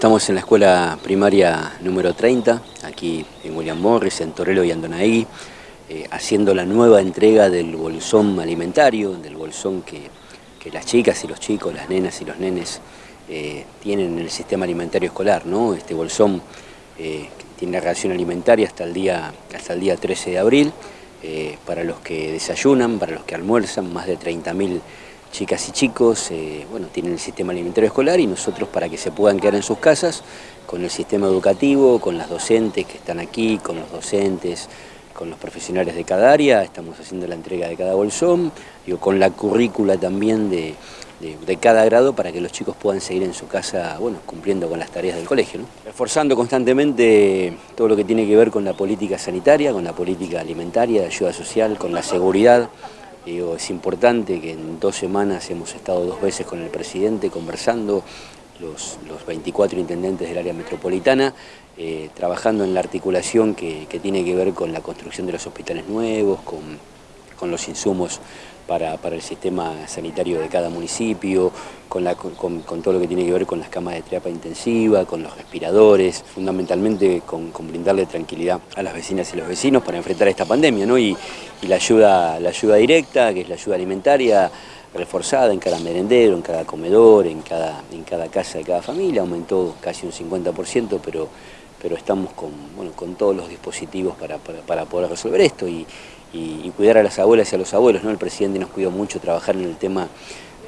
Estamos en la escuela primaria número 30, aquí en William Morris, en Torelo y Andonaí, eh, haciendo la nueva entrega del bolsón alimentario, del bolsón que, las chicas y los chicos, las nenas y los nenes eh, tienen en el sistema alimentario escolar. ¿no? Este bolsón eh, tiene la ración alimentaria hasta el día, hasta el día 13 de abril, para los que desayunan, para los que almuerzan, más de 30.000 chicas y chicos, eh, bueno, tienen el sistema alimentario escolar y nosotros para que se puedan quedar en sus casas, con el sistema educativo, con las docentes que están aquí, con los docentes, con los profesionales de cada área, estamos haciendo la entrega de cada bolsón, digo, con la currícula también de, cada grado para que los chicos puedan seguir en su casa, bueno, cumpliendo con las tareas del colegio. Reforzando constantemente todo lo que tiene que ver con la política sanitaria, con la política alimentaria, de ayuda social, con la seguridad, es importante que en dos semanas hemos estado dos veces con el presidente conversando, los, 24 intendentes del área metropolitana, eh, trabajando en la articulación que, tiene que ver con la construcción de los hospitales nuevos, con los insumos para, el sistema sanitario de cada municipio, con, todo lo que tiene que ver con las camas de terapia intensiva, con los respiradores, fundamentalmente con, brindarle tranquilidad a las vecinas y los vecinos para enfrentar esta pandemia, ¿no? y, la, ayuda, la ayuda directa, que es la ayuda alimentaria, reforzada en cada merendero, en cada comedor, en cada, en cada casa de cada familia, aumentó casi un 50%, pero, pero estamos con, bueno, con todos los dispositivos para, para poder resolver esto y, y, cuidar a las abuelas y a los abuelos. ¿no? El presidente nos cuidó mucho trabajar en el tema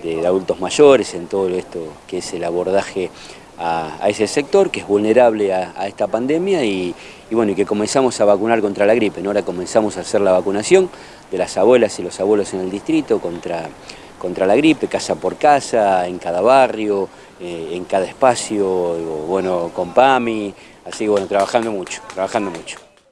de, adultos mayores, en todo esto que es el abordaje a, ese sector que es vulnerable a, esta pandemia y, bueno, y que comenzamos a vacunar contra la gripe. ¿no? Ahora comenzamos a hacer la vacunación de las abuelas y los abuelos en el distrito contra, contra la gripe, casa por casa, en cada barrio, eh, en cada espacio, bueno, con PAMI, así bueno, trabajando mucho, trabajando mucho.